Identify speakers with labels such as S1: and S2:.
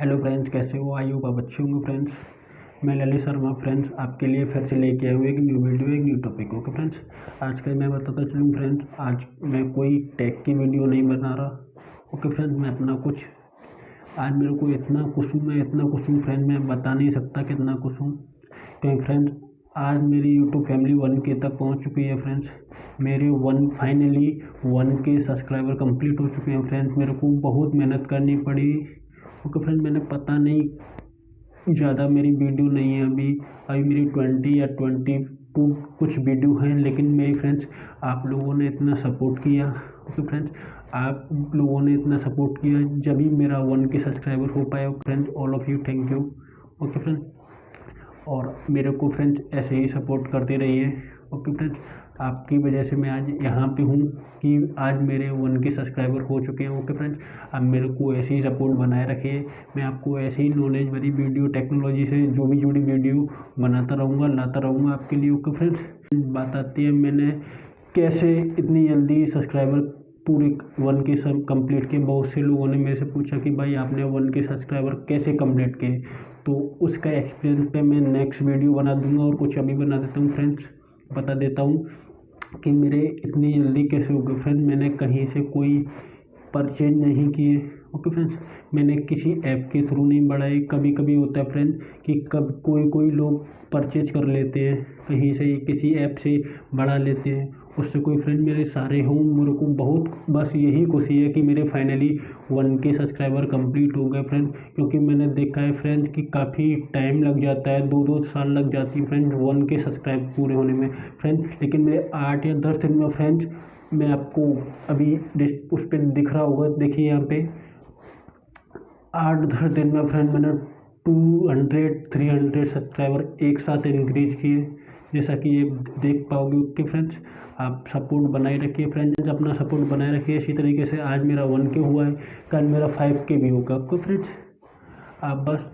S1: Hello friends कैसे हो? I hope आप अच्छे होंगे फ्रेंड्स मैं ललित शर्मा फ्रेंड्स आपके लिए फिर से लेके आया हूँ एक न्यू वीडियो एक न्यू टॉपिक ओके फ्रेंड्स आज का मैं बताता चलूँ फ्रेंड्स आज मैं कोई टैग की वीडियो नहीं बना रहा. ओके फ्रेंड्स मैं अपना कुछ, आज मेरे को इतना खुश हूँ, मैं इतना खुश हूँ फ्रेंड मैं बता नहीं सकता कितना खुश हूँ. क्योंकि फ्रेंड्स आज मेरी यूट्यूब फैमिली वन के तक पहुँच चुकी है फ्रेंड्स मेरे one finally one K subscriber complete हो चुके हैं फ्रेंड्स मेरे को बहुत मेहनत करनी पड़ी. ओके फ्रेंड मैंने पता नहीं ज़्यादा मेरी वीडियो नहीं है अभी। अभी मेरी ट्वेंटी या ट्वेंटी टू कुछ वीडियो हैं, लेकिन मेरी फ्रेंड्स आप लोगों ने इतना सपोर्ट किया। ओके फ्रेंड्स आप लोगों ने इतना सपोर्ट किया जब ही मेरा वन के सब्सक्राइबर हो पाया friends all of you thank you okay friends और मेरे को फ्रेंड्स ऐसे ही सपोर्ट करते रहिए। ओके फ्रेंड्स आपकी वजह से मैं आज यहाँ पे हूँ कि आज मेरे वन के सब्सक्राइबर हो चुके हैं। ओके फ्रेंड्स अब मेरे को ऐसे ही सपोर्ट बनाए रखिए मैं आपको ऐसे ही नॉलेज भरी वीडियो टेक्नोलॉजी से जो भी जुड़ी वीडियो बनाता रहूँगा, लाता रहूँगा आपके लिए। ओके फ्रेंड्स बात आती है मैंने कैसे इतनी जल्दी सब्सक्राइबर पूरे वन के सब कंप्लीट किए। बहुत से लोगों ने मेरे से पूछा कि भाई आपने वन के सब्सक्राइबर कैसे कंप्लीट किए? तो उसका एक्सपीरियंस पे मैं नेक्स्ट वीडियो बना दूँगा और कुछ अभी बना देता हूँ फ्रेंड्स बता देता हूँ कि मेरे इतनी जल्दी कैसे हो गए। फ्रेंड मैंने कहीं से कोई परचेज नहीं किए। ओके फ्रेंड्स मैंने किसी ऐप के थ्रू नहीं बढ़ाए। कभी कभी होता है फ्रेंड कि कब कोई कोई लोग परचेज कर लेते हैं कहीं से किसी ऐप से बढ़ा लेते हैं। उससे कोई फ्रेंड मेरे सारे हों, मेरे को बहुत, बस यही खुशी है कि मेरे finally one K subscriber complete हो गए फ्रेंड क्योंकि मैंने देखा है फ्रेंड कि काफ़ी टाइम लग जाता है दो दो साल लग जाती है फ्रेंड वन के सब्सक्राइब पूरे होने में। फ्रेंड लेकिन मेरे आठ या दस दिन में फ्रेंड्स मैं आपको अभी उस पर दिख रहा होगा, देखिए यहाँ पे। आठ दस दिन में फ्रेंड मैंने two hundred three hundred subscriber एक साथ इंक्रीज किए। जैसा कि ये देख पाओगे ओके फ्रेंड्स आप सपोर्ट बनाए रखिए। फ्रेंड्स अपना सपोर्ट बनाए रखिए। इसी तरीके से आज मेरा वन के हुआ है, कल मेरा फाइव के भी होगा। ओके फ्रेंड्स आप बस